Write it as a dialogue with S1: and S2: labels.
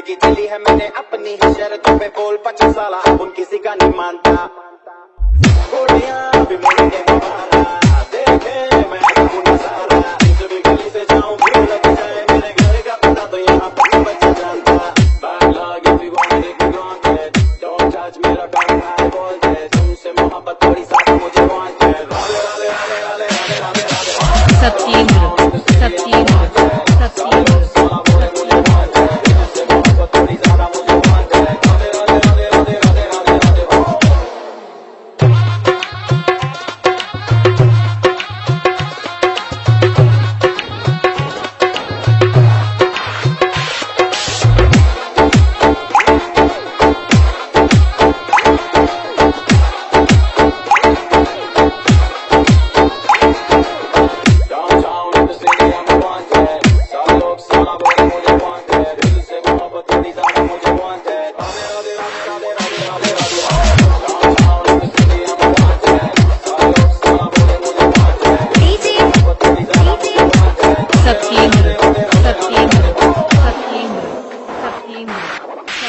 S1: ज़िंदगी चली है मैंने अपनी ही शरतों पे बोल, पचास साल अब उन किसी का नहीं मानता। भी
S2: मुड़ September, September,
S1: September.